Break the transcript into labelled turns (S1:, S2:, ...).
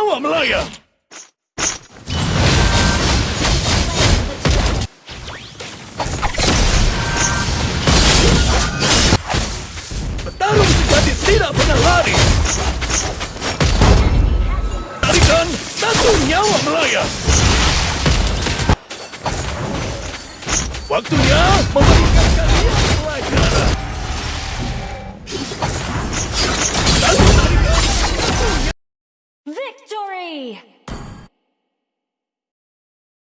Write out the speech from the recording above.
S1: Nyawa melayang! Petarung sejati tidak pernah lari! Tarikan satu nyawa melayang! Waktunya memberikan
S2: victory!